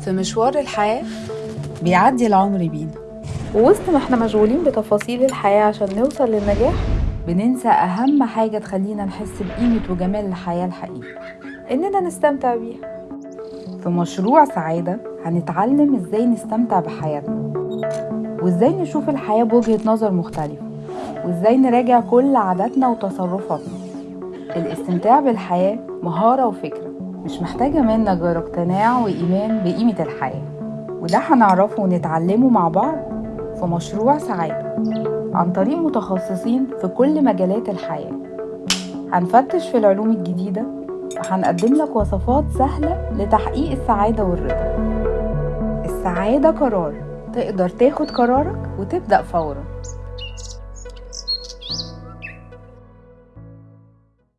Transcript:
في مشوار الحياة. بيعدي العمر بينا. ووسط ما إحنا مشغولين بتفاصيل الحياة عشان نوصل للنجاح بننسى أهم حاجة تخلينا نحس بقيمة وجمال الحياة الحقيقي. إننا نستمتع بيها. في مشروع سعادة هنتعلم إزاي نستمتع بحياتنا. وإزاي نشوف الحياة بوجهة نظر مختلفة. وإزاي نراجع كل عاداتنا وتصرفاتنا. الاستمتاع بالحياة مهارة وفكرة. مش محتاجة منك غير اقتناع وإيمان بقيمة الحياة. وده هنعرفه ونتعلمه مع بعض في مشروع سعادة عن طريق متخصصين في كل مجالات الحياة. هنفتش في العلوم الجديدة وهنقدم لك وصفات سهلة لتحقيق السعادة والرضا. السعادة قرار. تقدر تاخد قرارك وتبدأ فورا.